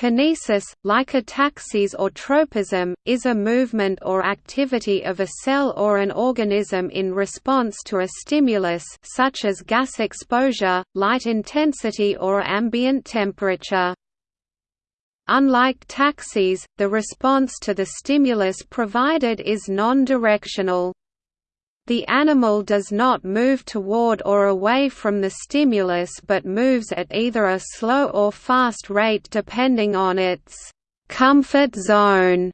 Kinesis, like ataxis or tropism, is a movement or activity of a cell or an organism in response to a stimulus such as gas exposure, light intensity or ambient temperature. Unlike taxis, the response to the stimulus provided is non-directional. The animal does not move toward or away from the stimulus but moves at either a slow or fast rate depending on its comfort zone.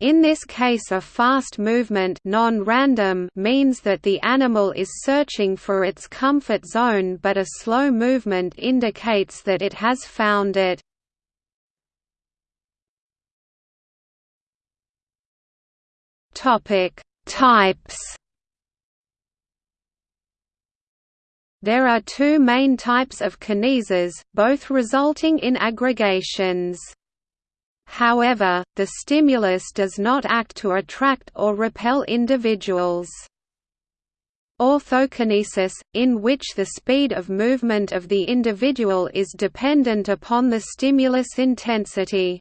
In this case a fast movement non-random means that the animal is searching for its comfort zone but a slow movement indicates that it has found it. Types There are two main types of kineses, both resulting in aggregations. However, the stimulus does not act to attract or repel individuals. Orthokinesis, in which the speed of movement of the individual is dependent upon the stimulus intensity.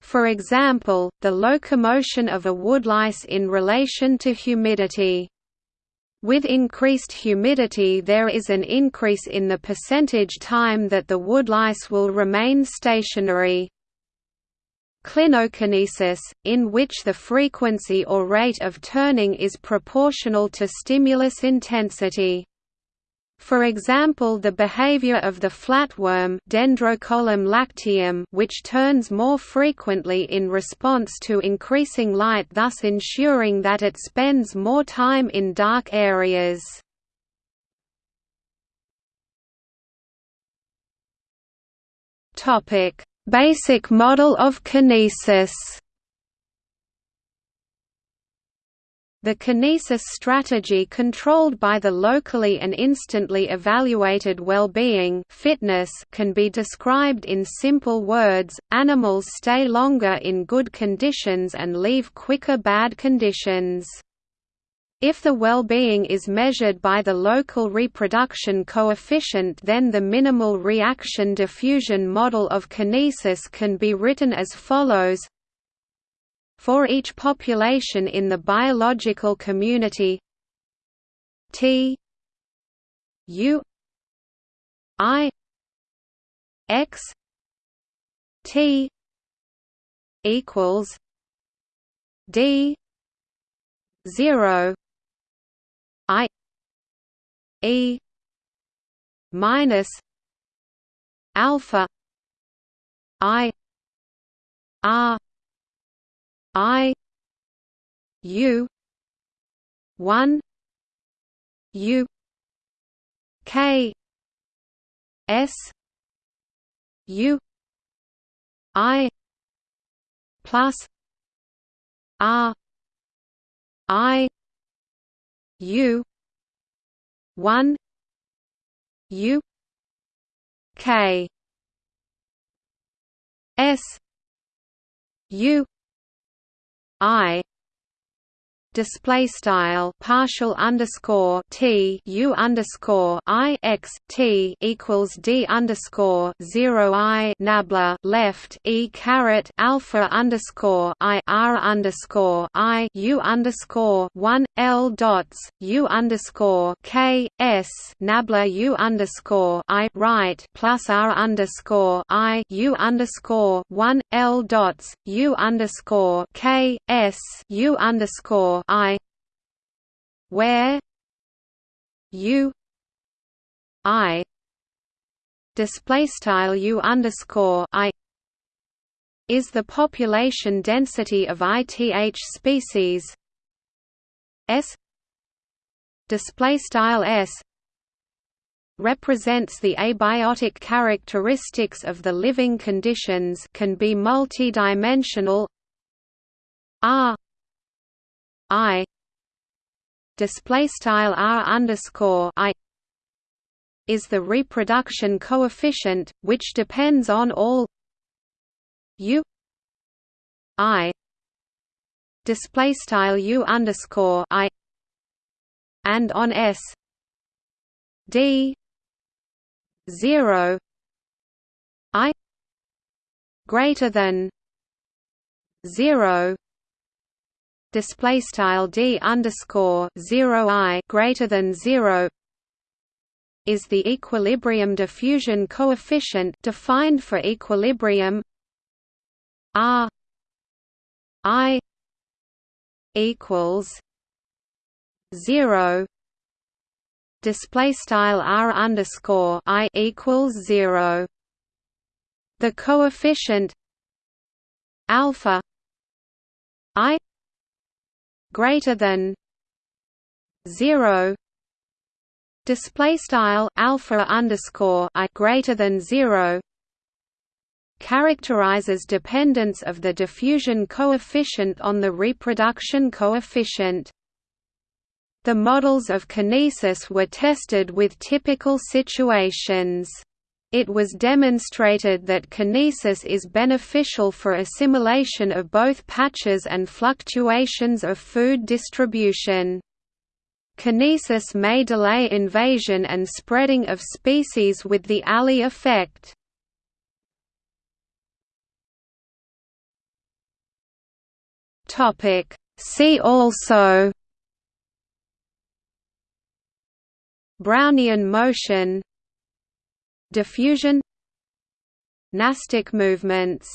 For example, the locomotion of a woodlice in relation to humidity. With increased humidity there is an increase in the percentage time that the woodlice will remain stationary. Clinokinesis, in which the frequency or rate of turning is proportional to stimulus intensity. For example the behavior of the flatworm lacteum which turns more frequently in response to increasing light thus ensuring that it spends more time in dark areas. Basic model of kinesis The kinesis strategy controlled by the locally and instantly evaluated well-being fitness can be described in simple words, animals stay longer in good conditions and leave quicker bad conditions. If the well-being is measured by the local reproduction coefficient then the minimal reaction diffusion model of kinesis can be written as follows for each population in the biological community. T U I X T equals D zero I E minus alpha I R I U one U K S U I plus R I U one U K S U I display style partial underscore t u underscore i x t equals d underscore zero i nabla left e caret alpha underscore i r underscore i u underscore one l dots u underscore k s nabla u underscore i right plus r underscore i u underscore one l dots u underscore k s u underscore I. Where. U. I. Display style U underscore I. Is the population density of ith species. S. Display style S. Represents the abiotic characteristics of the living conditions can be multidimensional. R I display style R underscore I is the reproduction coefficient, which depends on all U I display style U underscore I and on S D zero I greater than 0 display style d underscore 0 i greater than 0 is the equilibrium diffusion coefficient defined for equilibrium r i equals 0 display style r underscore i equals 0 the coefficient alpha i greater than 0 display style alpha underscore i greater than 0 characterizes dependence of the diffusion coefficient on the reproduction coefficient. The models of kinesis were tested with typical situations it was demonstrated that kinesis is beneficial for assimilation of both patches and fluctuations of food distribution. Kinesis may delay invasion and spreading of species with the Allee effect. See also Brownian motion diffusion Nastic movements